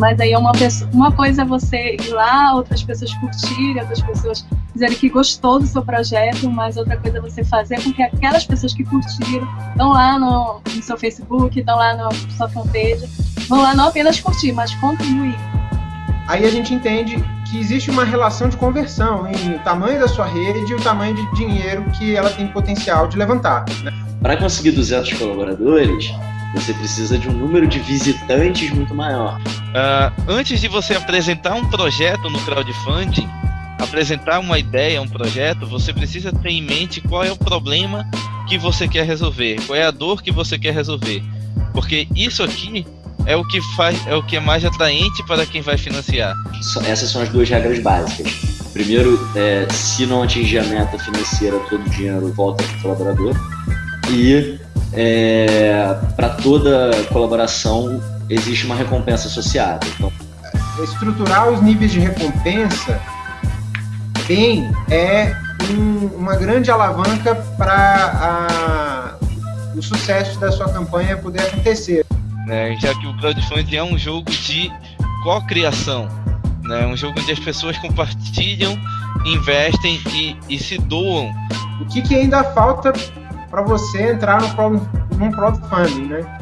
mas aí é uma, pessoa, uma coisa é você ir lá, outras pessoas curtirem, outras pessoas dizerem que gostou do seu projeto, mas outra coisa é você fazer com que aquelas pessoas que curtiram estão lá no, no seu Facebook, estão lá na sua fanpage, vão lá não apenas curtir, mas contribuir. Aí a gente entende que existe uma relação de conversão em o tamanho da sua rede e o tamanho de dinheiro que ela tem potencial de levantar. Né? Para conseguir 200 colaboradores, você precisa de um número de visitantes muito maior. Uh, antes de você apresentar um projeto no crowdfunding, apresentar uma ideia, um projeto, você precisa ter em mente qual é o problema que você quer resolver, qual é a dor que você quer resolver. Porque isso aqui é o que faz, é o que é mais atraente para quem vai financiar. Essas são as duas regras básicas. Primeiro, é, se não atingir a meta financeira, todo o dinheiro volta para o colaborador. E é, para toda colaboração existe uma recompensa associada. Então, estruturar os níveis de recompensa bem é um, uma grande alavanca para o sucesso da sua campanha poder acontecer né? Já que o crowdfunding é um jogo de co-criação, né? Um jogo onde as pessoas compartilham, investem e, e se doam. O que, que ainda falta para você entrar no, num crowdfunding, né?